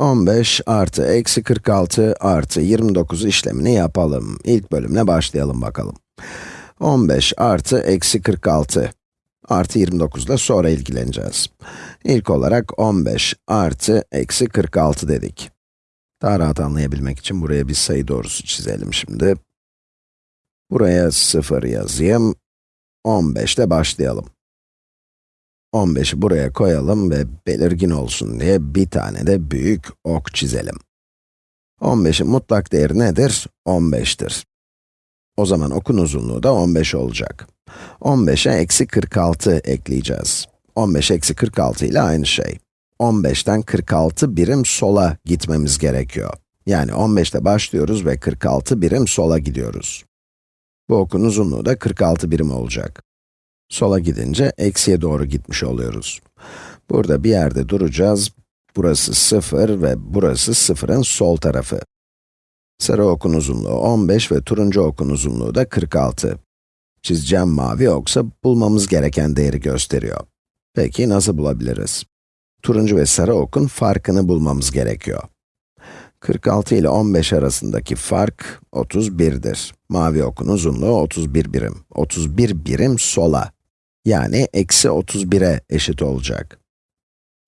15 artı eksi 46 artı 29 işlemini yapalım. İlk bölümle başlayalım bakalım. 15 artı eksi 46 artı 29 ile sonra ilgileneceğiz. İlk olarak 15 artı eksi 46 dedik. Daha rahat anlayabilmek için buraya bir sayı doğrusu çizelim şimdi. Buraya 0 yazayım. 15 ile başlayalım. 15'i buraya koyalım ve belirgin olsun diye bir tane de büyük ok çizelim. 15'in mutlak değeri nedir? 15'tir. O zaman okun uzunluğu da 15 olacak. 15'e eksi 46 ekleyeceğiz. 15 eksi 46 ile aynı şey. 15'ten 46 birim sola gitmemiz gerekiyor. Yani 15'te başlıyoruz ve 46 birim sola gidiyoruz. Bu okun uzunluğu da 46 birim olacak. Sola gidince eksiye doğru gitmiş oluyoruz. Burada bir yerde duracağız. Burası 0 ve burası 0'ın sol tarafı. Sarı okun uzunluğu 15 ve turuncu okun uzunluğu da 46. Çizeceğim mavi oksa bulmamız gereken değeri gösteriyor. Peki nasıl bulabiliriz? Turuncu ve sarı okun farkını bulmamız gerekiyor. 46 ile 15 arasındaki fark 31'dir. Mavi okun uzunluğu 31 birim. 31 birim sola. Yani eksi 31'e eşit olacak.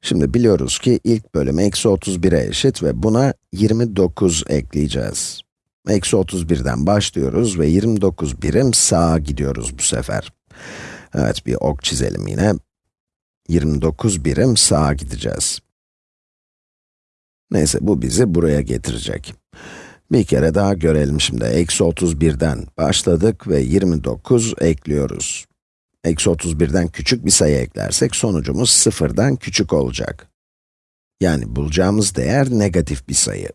Şimdi biliyoruz ki ilk bölüm eksi 31'e eşit ve buna 29 ekleyeceğiz. Eksi 31'den başlıyoruz ve 29 birim sağa gidiyoruz bu sefer. Evet, bir ok çizelim yine. 29 birim sağa gideceğiz. Neyse, bu bizi buraya getirecek. Bir kere daha görelim şimdi. Eksi 31'den başladık ve 29 ekliyoruz. Eksi 31'den küçük bir sayı eklersek sonucumuz sıfırdan küçük olacak. Yani bulacağımız değer negatif bir sayı.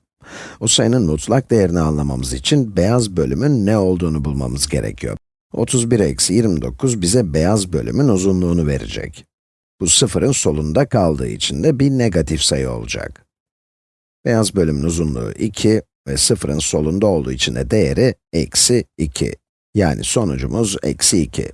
O sayının mutlak değerini anlamamız için beyaz bölümün ne olduğunu bulmamız gerekiyor. 31 eksi 29 bize beyaz bölümün uzunluğunu verecek. Bu sıfırın solunda kaldığı için de bir negatif sayı olacak. Beyaz bölümün uzunluğu 2 ve sıfırın solunda olduğu için de değeri eksi 2. Yani sonucumuz eksi 2.